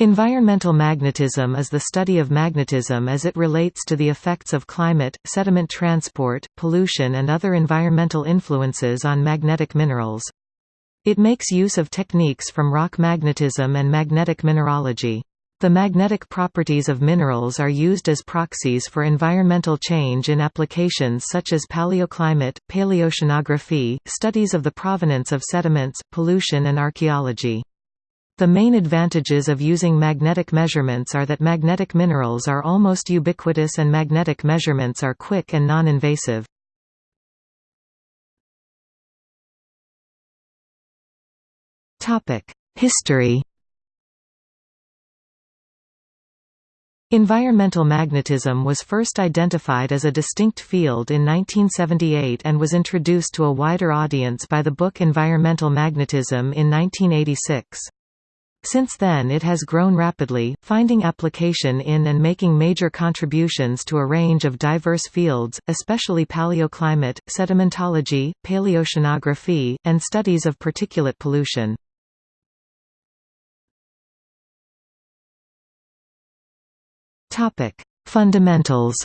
Environmental magnetism is the study of magnetism as it relates to the effects of climate, sediment transport, pollution and other environmental influences on magnetic minerals. It makes use of techniques from rock magnetism and magnetic mineralogy. The magnetic properties of minerals are used as proxies for environmental change in applications such as paleoclimate, paleoceanography, studies of the provenance of sediments, pollution and archaeology. The main advantages of using magnetic measurements are that magnetic minerals are almost ubiquitous and magnetic measurements are quick and non-invasive. History Environmental magnetism was first identified as a distinct field in 1978 and was introduced to a wider audience by the book Environmental Magnetism in 1986. Since then it has grown rapidly, finding application in and making major contributions to a range of diverse fields, especially paleoclimate, sedimentology, paleoceanography, and studies of particulate pollution. Fundamentals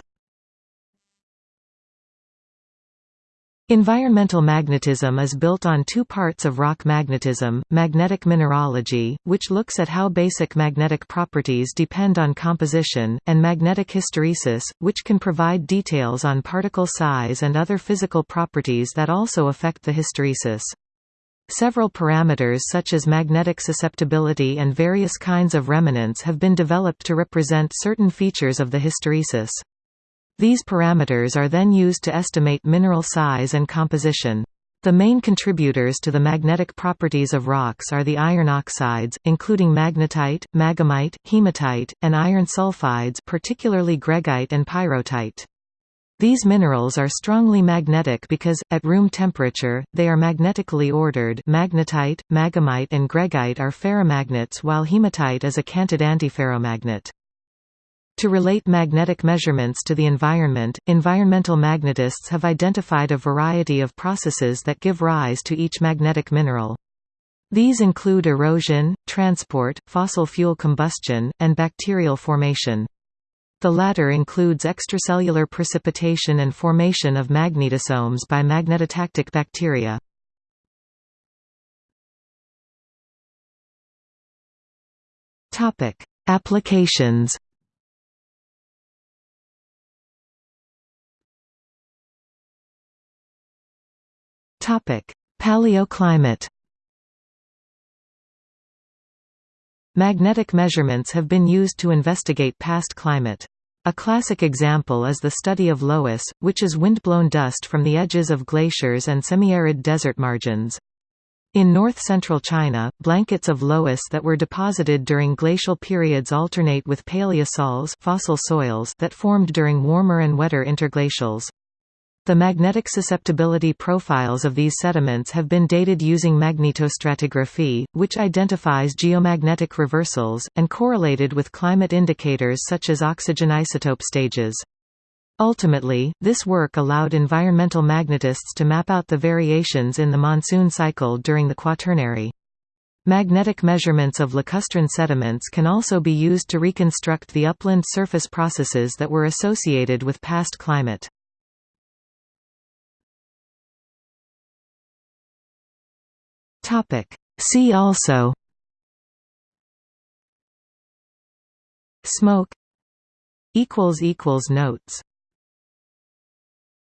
Environmental magnetism is built on two parts of rock magnetism, magnetic mineralogy, which looks at how basic magnetic properties depend on composition, and magnetic hysteresis, which can provide details on particle size and other physical properties that also affect the hysteresis. Several parameters such as magnetic susceptibility and various kinds of remanence have been developed to represent certain features of the hysteresis. These parameters are then used to estimate mineral size and composition. The main contributors to the magnetic properties of rocks are the iron oxides, including magnetite, maghemite, hematite, and iron sulfides particularly greigite and pyrrhotite. These minerals are strongly magnetic because, at room temperature, they are magnetically ordered magnetite, maghemite and greigite are ferromagnets while hematite is a canted antiferromagnet. To relate magnetic measurements to the environment, environmental magnetists have identified a variety of processes that give rise to each magnetic mineral. These include erosion, transport, fossil fuel combustion, and bacterial formation. The latter includes extracellular precipitation and formation of magnetosomes by magnetotactic bacteria. Applications Paleoclimate Magnetic measurements have been used to investigate past climate. A classic example is the study of loess, which is windblown dust from the edges of glaciers and semi-arid desert margins. In north-central China, blankets of loess that were deposited during glacial periods alternate with paleosols fossil soils that formed during warmer and wetter interglacials. The magnetic susceptibility profiles of these sediments have been dated using magnetostratigraphy, which identifies geomagnetic reversals, and correlated with climate indicators such as oxygen isotope stages. Ultimately, this work allowed environmental magnetists to map out the variations in the monsoon cycle during the Quaternary. Magnetic measurements of lacustrine sediments can also be used to reconstruct the upland surface processes that were associated with past climate. Topic. See also. Smoke. Notes